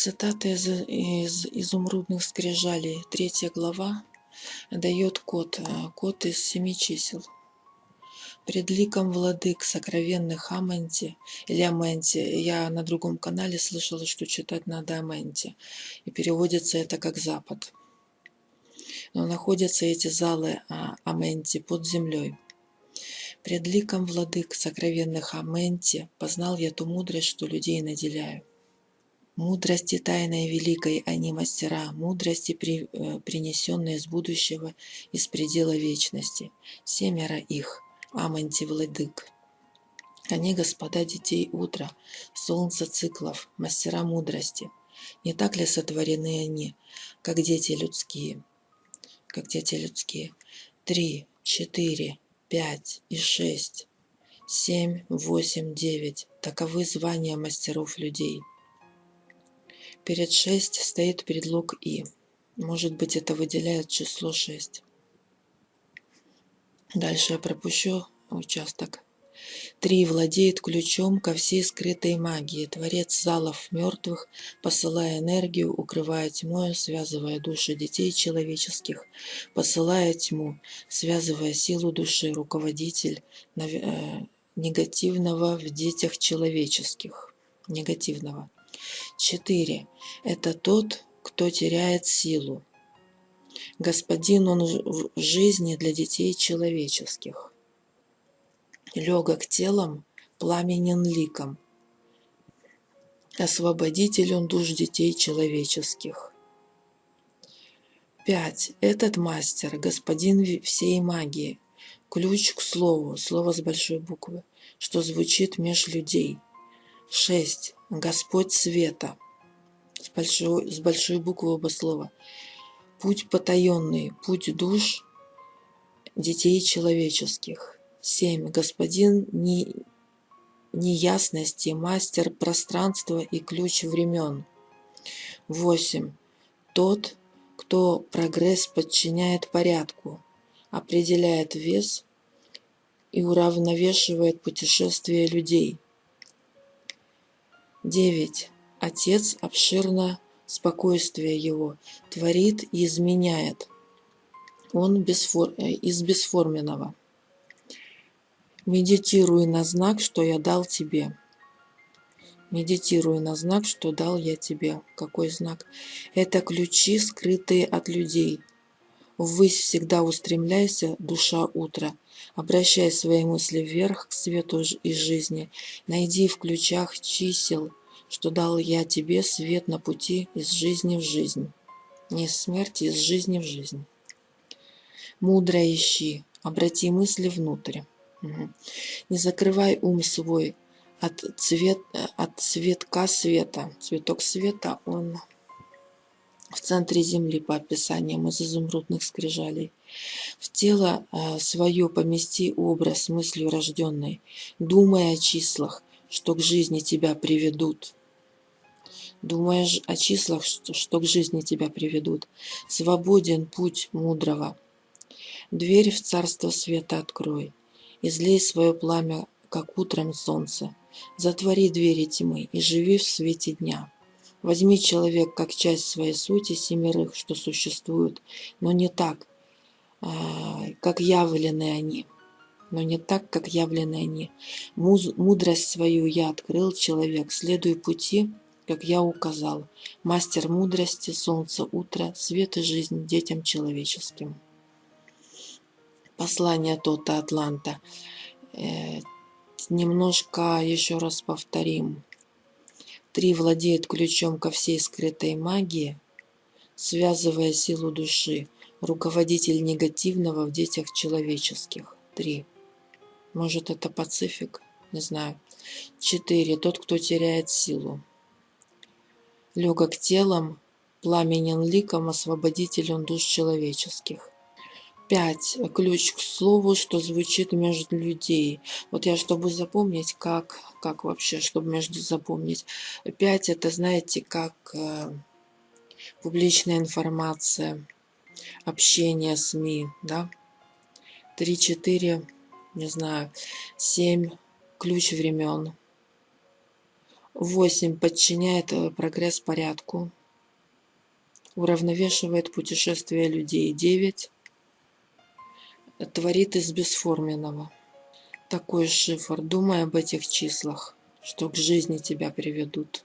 Цитата из, из изумрудных скрижалей, третья глава, дает код, э, код из семи чисел. Пред ликом владык сокровенных Аменти или Аменти, я на другом канале слышала, что читать надо Аменти, и переводится это как Запад. Но находятся эти залы а, Аменти под землей. Пред ликом владык сокровенных Аменти познал я ту мудрость, что людей наделяю. Мудрости тайной великой они мастера, мудрости, при, э, принесенные из будущего, из предела вечности. Семеро их, Аманти Владык. Они, господа детей утра, солнца циклов, мастера мудрости. Не так ли сотворены они, как дети людские? Как дети людские. Три, четыре, пять и шесть, семь, восемь, девять. Таковы звания мастеров людей. Перед 6 стоит предлог «и». Может быть, это выделяет число 6. Дальше я пропущу участок. Три владеет ключом ко всей скрытой магии. Творец залов мертвых, посылая энергию, укрывая тьмою, связывая души детей человеческих, посылая тьму, связывая силу души, руководитель э, негативного в детях человеческих. Негативного. 4. Это тот, кто теряет силу. Господин он в жизни для детей человеческих. Легок телом, пламенен ликом. Освободитель он душ детей человеческих. 5. Этот мастер, господин всей магии, ключ к слову, слово с большой буквы, что звучит меж людей. 6. Господь света. С большой, с большой буквы оба слова. Путь потаенный, путь душ детей человеческих. 7. Господин не, неясности, мастер пространства и ключ времен. 8. Тот, кто прогресс подчиняет порядку, определяет вес и уравновешивает путешествие людей. 9. Отец обширно спокойствие его, творит и изменяет. Он бесфор... Э, из бесформенного. Медитируй на знак, что я дал тебе. Медитируй на знак, что дал я тебе. Какой знак? Это ключи, скрытые от людей. Ввысь всегда устремляйся, душа утра. Обращай свои мысли вверх к свету и жизни. Найди в ключах чисел, что дал я тебе свет на пути из жизни в жизнь. Не из смерти, из жизни в жизнь. Мудро ищи, обрати мысли внутрь. Не закрывай ум свой от, цвет, от цветка света. Цветок света, он в центре земли по описаниям из изумрудных скрижалей. В тело э, свое помести образ мыслью рожденной, думая о числах, что к жизни тебя приведут. Думаешь о числах, что, что к жизни тебя приведут. Свободен путь мудрого. Дверь в царство света открой. Излей свое пламя, как утром солнце. Затвори двери тьмы и живи в свете дня. Возьми человек как часть своей сути семерых, что существуют, но не так, а, как явлены они. Но не так, как явлены они. Мудрость свою я открыл, человек, следуй пути, как я указал. Мастер мудрости, солнце утра, свет и жизнь детям человеческим. Послание Тота Атланта. Э, немножко еще раз повторим. Три владеет ключом ко всей скрытой магии, связывая силу души, руководитель негативного в детях человеческих. Три. Может, это Пацифик? Не знаю. Четыре. Тот, кто теряет силу. Легок телом, пламенен ликом, освободитель душ человеческих. 5. Ключ к слову, что звучит между людей. Вот я, чтобы запомнить, как, как вообще, чтобы между запомнить. 5. Это, знаете, как э, публичная информация, общение СМИ, да. 3-4, не знаю, 7. Ключ времен. Восемь подчиняет э, прогресс порядку. Уравновешивает путешествия людей. Девять творит из бесформенного. Такой шифр. Думай об этих числах, что к жизни тебя приведут.